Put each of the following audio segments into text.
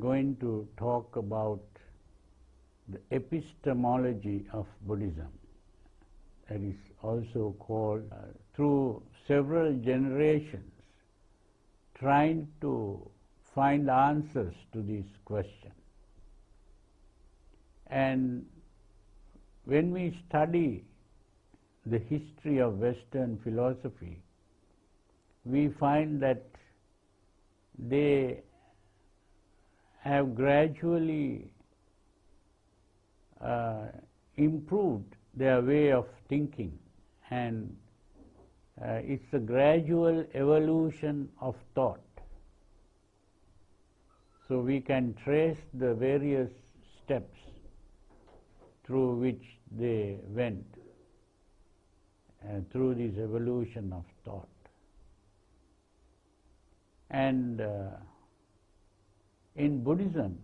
going to talk about the epistemology of Buddhism. That is also called uh, through several generations trying to find answers to this question. And when we study the history of Western philosophy, we find that they have gradually uh, improved their way of thinking and uh, it's a gradual evolution of thought. So we can trace the various steps through which they went uh, through this evolution of thought. And uh, in Buddhism,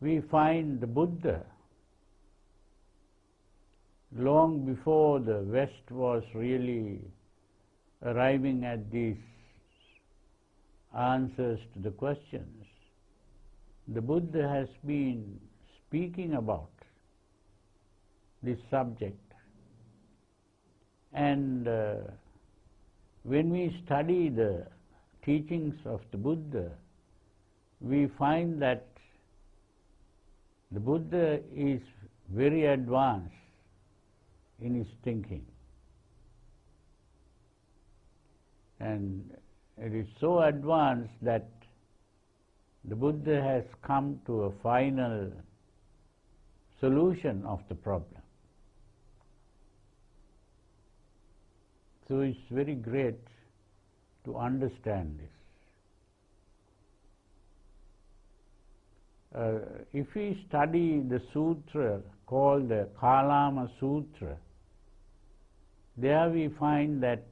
we find the Buddha long before the West was really arriving at these answers to the questions. The Buddha has been speaking about this subject. And uh, when we study the teachings of the Buddha, we find that the Buddha is very advanced in his thinking. And it is so advanced that the Buddha has come to a final solution of the problem. So it's very great to understand this. If we study the sutra called the Kalama Sutra, there we find that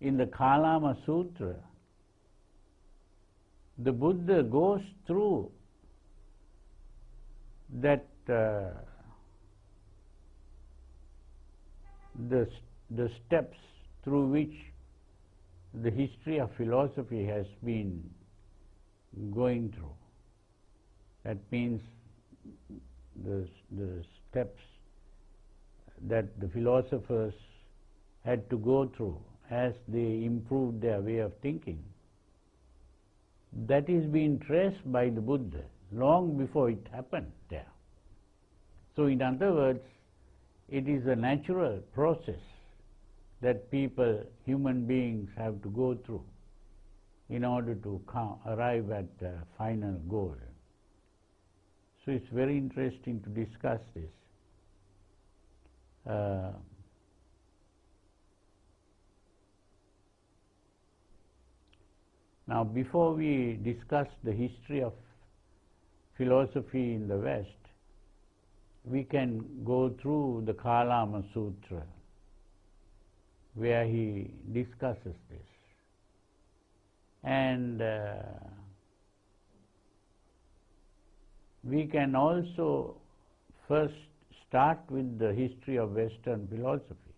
in the Kalama Sutra, the Buddha goes through that uh, the, the steps through which the history of philosophy has been going through. That means the, the steps that the philosophers had to go through as they improved their way of thinking. That is being traced by the Buddha long before it happened there. So in other words, it is a natural process that people, human beings have to go through in order to arrive at the final goal. So it's very interesting to discuss this. Uh, now, before we discuss the history of philosophy in the West, we can go through the Kalama Sutra, where he discusses this. And uh, we can also first start with the history of Western philosophy.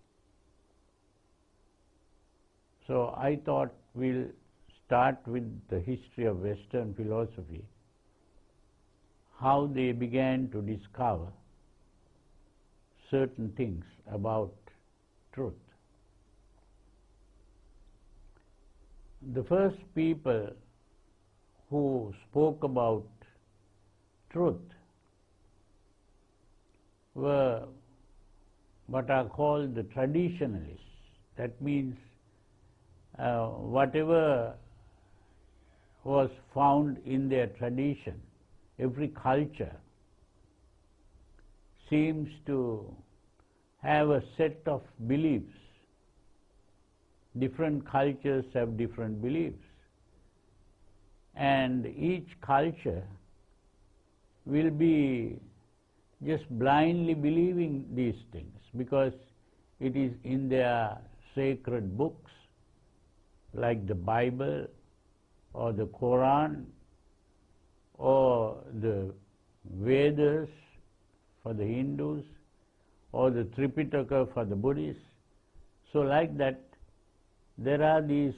So I thought we'll start with the history of Western philosophy, how they began to discover certain things about truth. The first people who spoke about truth were what are called the traditionalists. That means uh, whatever was found in their tradition, every culture seems to have a set of beliefs. Different cultures have different beliefs. And each culture will be just blindly believing these things because it is in their sacred books like the Bible or the Quran or the Vedas for the Hindus or the Tripitaka for the Buddhists. So like that, there are these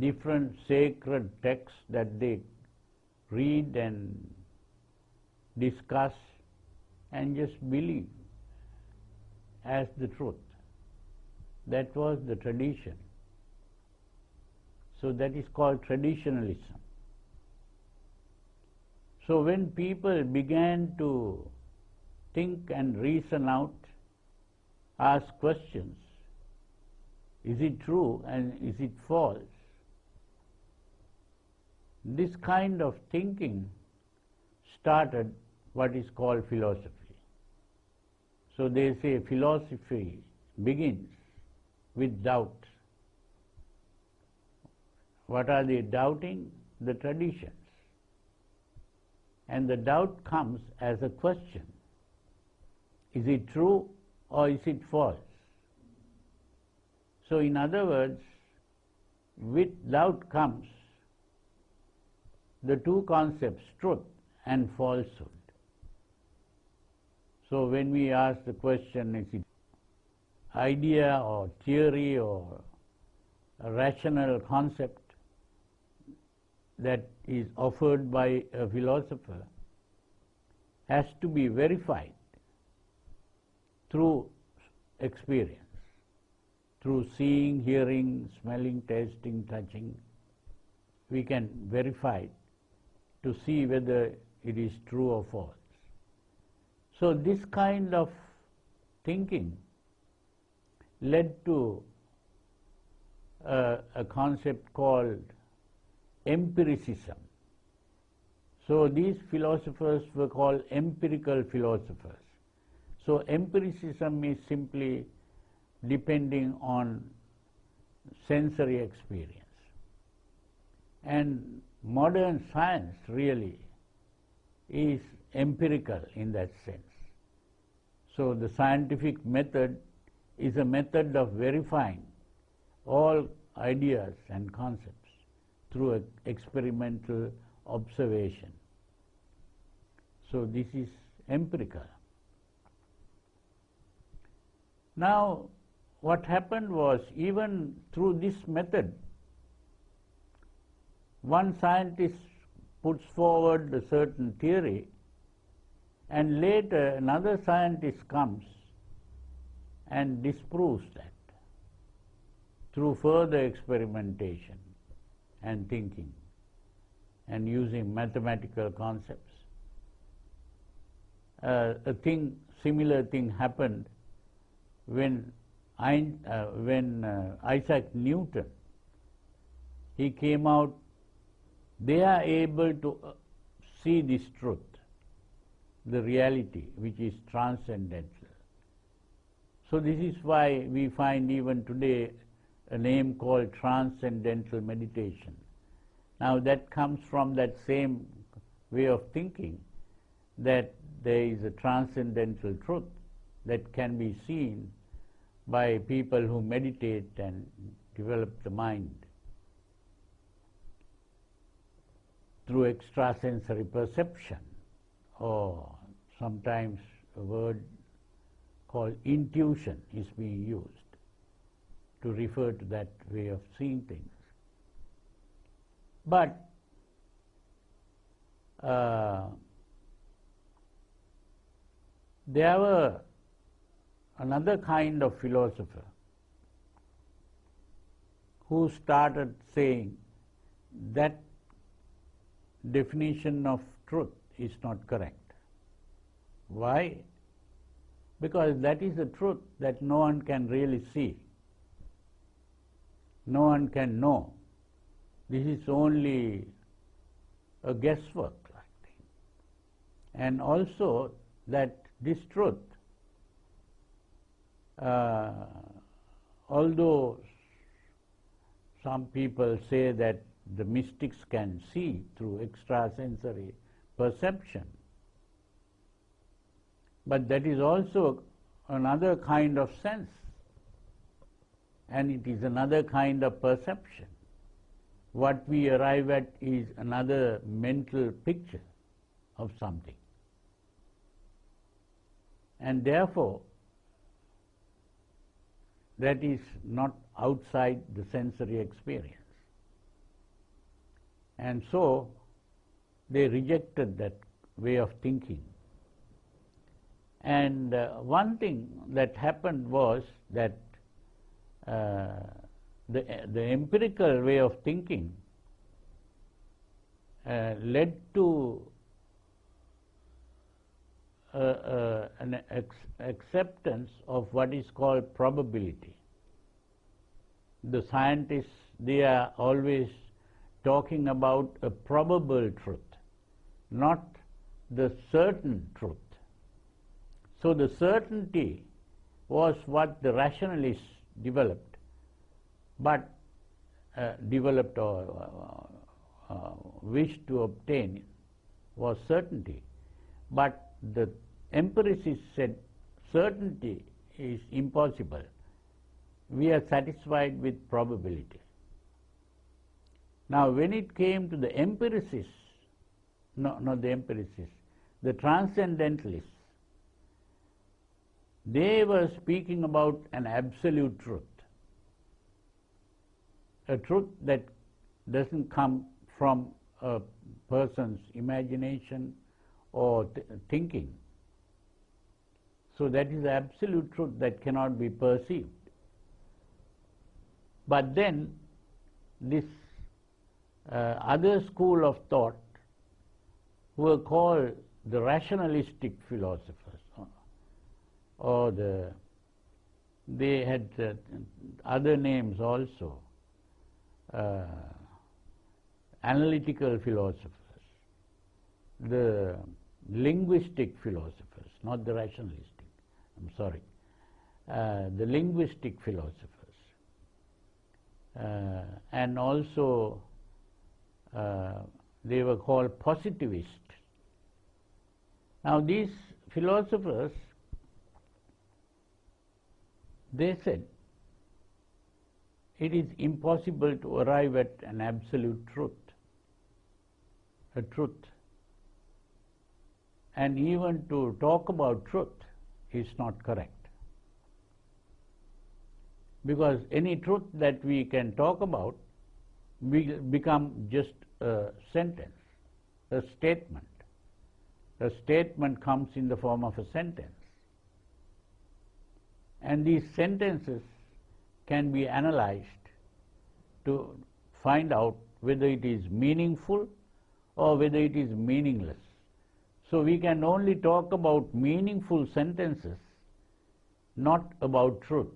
different sacred texts that they read and discuss and just believe as the truth. That was the tradition. So that is called traditionalism. So when people began to think and reason out, ask questions, is it true and is it false? This kind of thinking started what is called philosophy. So they say philosophy begins with doubt. What are they doubting? The traditions. And the doubt comes as a question. Is it true or is it false? So in other words, with doubt comes the two concepts, truth and falsehood. So when we ask the question, is it idea or theory or a rational concept that is offered by a philosopher has to be verified through experience, through seeing, hearing, smelling, tasting, touching. We can verify it to see whether it is true or false. So this kind of thinking led to uh, a concept called empiricism. So these philosophers were called empirical philosophers. So empiricism is simply depending on sensory experience. And modern science really is empirical in that sense. So the scientific method is a method of verifying all ideas and concepts through experimental observation. So this is empirical. Now what happened was even through this method, one scientist puts forward a certain theory and later another scientist comes and disproves that through further experimentation and thinking and using mathematical concepts. Uh, a thing, similar thing happened when, uh, when uh, Isaac Newton, he came out, they are able to uh, see this truth the reality which is transcendental. So this is why we find even today a name called transcendental meditation. Now that comes from that same way of thinking that there is a transcendental truth that can be seen by people who meditate and develop the mind through extrasensory perception or sometimes a word called intuition is being used to refer to that way of seeing things. But uh, there were another kind of philosopher who started saying that definition of truth is not correct. Why? Because that is the truth that no one can really see. No one can know. This is only a guesswork like thing. And also that this truth, uh, although some people say that the mystics can see through extrasensory perception, but that is also another kind of sense and it is another kind of perception. What we arrive at is another mental picture of something. and therefore that is not outside the sensory experience. And so they rejected that way of thinking. And uh, one thing that happened was that uh, the, the empirical way of thinking uh, led to uh, uh, an acceptance of what is called probability. The scientists, they are always talking about a probable truth, not the certain truth. So the certainty was what the rationalists developed, but uh, developed or uh, uh, wished to obtain was certainty. But the empiricists said certainty is impossible. We are satisfied with probability. Now, when it came to the empiricists, no, not the empiricists, the transcendentalists, they were speaking about an absolute truth, a truth that doesn't come from a person's imagination or th thinking. So that is absolute truth that cannot be perceived. But then this uh, other school of thought who were called the rationalistic philosophers or the they had uh, other names also uh, analytical philosophers the linguistic philosophers not the rationalistic I'm sorry uh, the linguistic philosophers uh, and also uh, they were called positivists now these philosophers they said it is impossible to arrive at an absolute truth, a truth. And even to talk about truth is not correct. Because any truth that we can talk about will become just a sentence, a statement. A statement comes in the form of a sentence. And these sentences can be analyzed to find out whether it is meaningful or whether it is meaningless. So we can only talk about meaningful sentences, not about truth.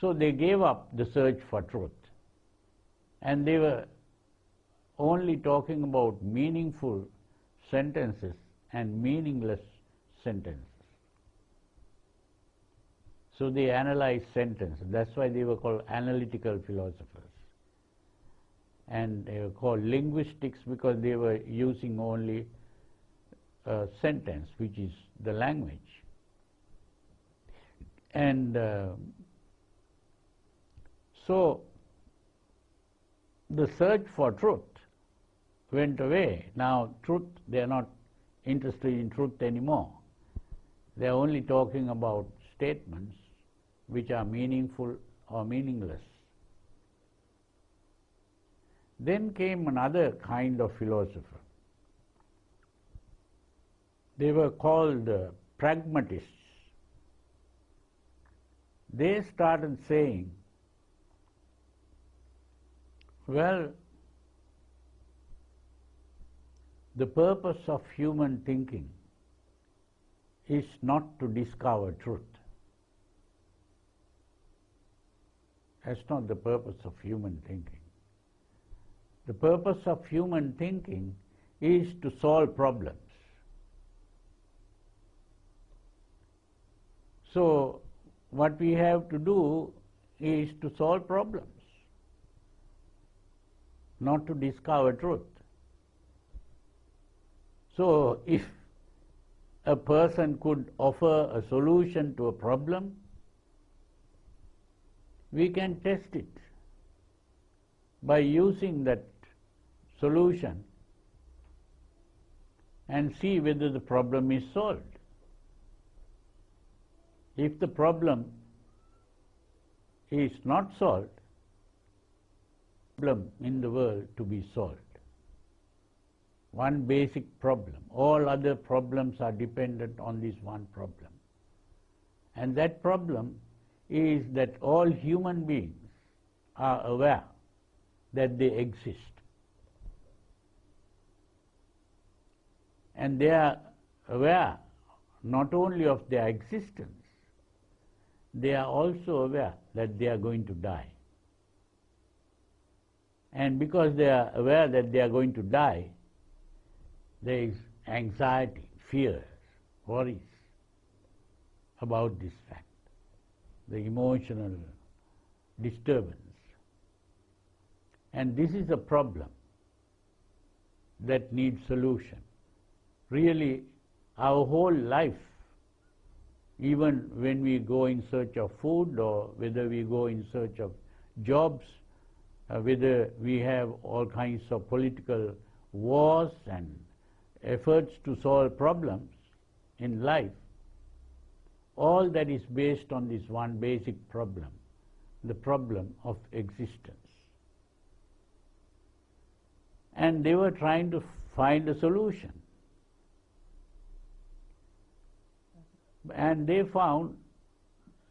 So they gave up the search for truth and they were only talking about meaningful sentences and meaningless sentences. So they analyze sentence. That's why they were called analytical philosophers. And they were called linguistics because they were using only a sentence, which is the language. And uh, so the search for truth went away. Now, truth, they are not interested in truth anymore. They are only talking about statements which are meaningful or meaningless. Then came another kind of philosopher. They were called uh, pragmatists. They started saying, well, the purpose of human thinking is not to discover truth. That's not the purpose of human thinking. The purpose of human thinking is to solve problems. So, what we have to do is to solve problems, not to discover truth. So, if a person could offer a solution to a problem, we can test it by using that solution and see whether the problem is solved. If the problem is not solved, problem in the world to be solved. One basic problem. All other problems are dependent on this one problem. And that problem is that all human beings are aware that they exist. And they are aware not only of their existence, they are also aware that they are going to die. And because they are aware that they are going to die, there is anxiety, fears, worries about this fact, the emotional disturbance. And this is a problem that needs solution. Really, our whole life, even when we go in search of food or whether we go in search of jobs, uh, whether we have all kinds of political wars and efforts to solve problems in life, all that is based on this one basic problem, the problem of existence. And they were trying to find a solution. And they found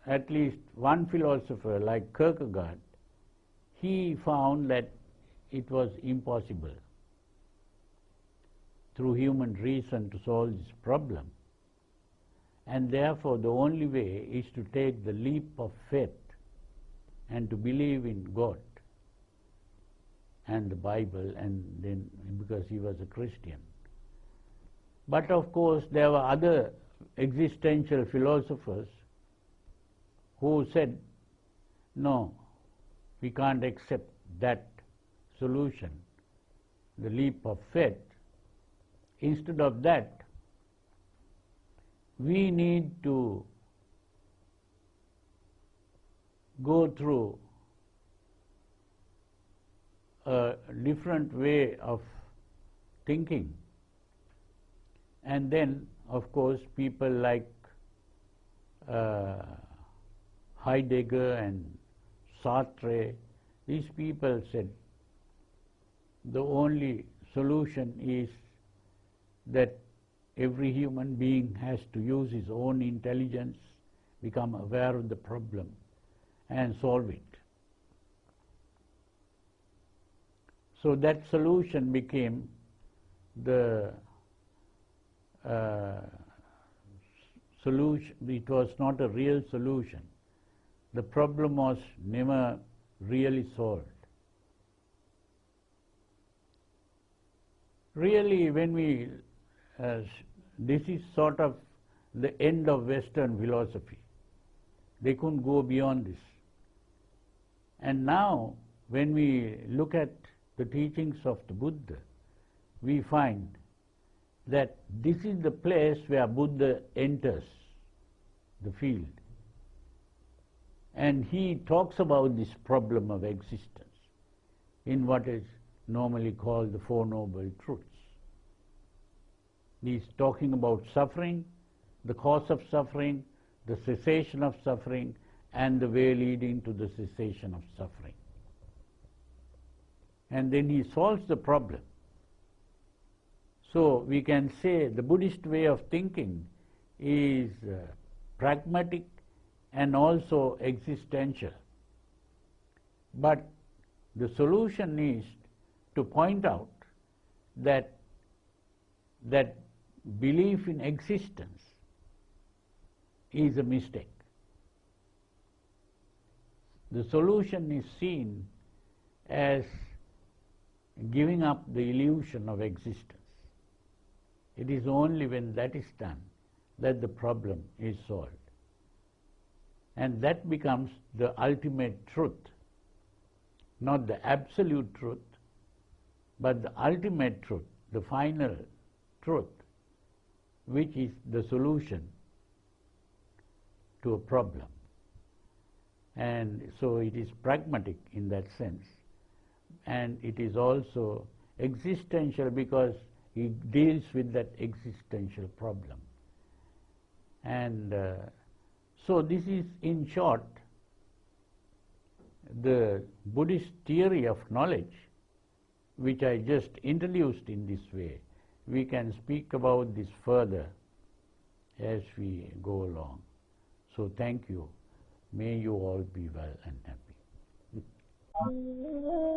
at least one philosopher like Kierkegaard he found that it was impossible through human reason to solve this problem. And therefore, the only way is to take the leap of faith and to believe in God and the Bible, and then because he was a Christian. But of course, there were other existential philosophers who said, no, we can't accept that solution, the leap of faith. Instead of that, we need to go through a different way of thinking. And then, of course, people like uh, Heidegger and Sartre, these people said the only solution is that every human being has to use his own intelligence, become aware of the problem, and solve it. So that solution became the uh, solution, it was not a real solution the problem was never really solved. Really, when we, uh, this is sort of the end of Western philosophy. They couldn't go beyond this. And now, when we look at the teachings of the Buddha, we find that this is the place where Buddha enters the field. And he talks about this problem of existence in what is normally called the Four Noble Truths. He's talking about suffering, the cause of suffering, the cessation of suffering, and the way leading to the cessation of suffering. And then he solves the problem. So we can say the Buddhist way of thinking is uh, pragmatic and also existential. But the solution is to point out that that belief in existence is a mistake. The solution is seen as giving up the illusion of existence. It is only when that is done that the problem is solved. And that becomes the ultimate truth. Not the absolute truth, but the ultimate truth, the final truth, which is the solution to a problem. And so it is pragmatic in that sense. And it is also existential because he deals with that existential problem. And uh, so this is in short the Buddhist theory of knowledge which I just introduced in this way. We can speak about this further as we go along. So thank you. May you all be well and happy.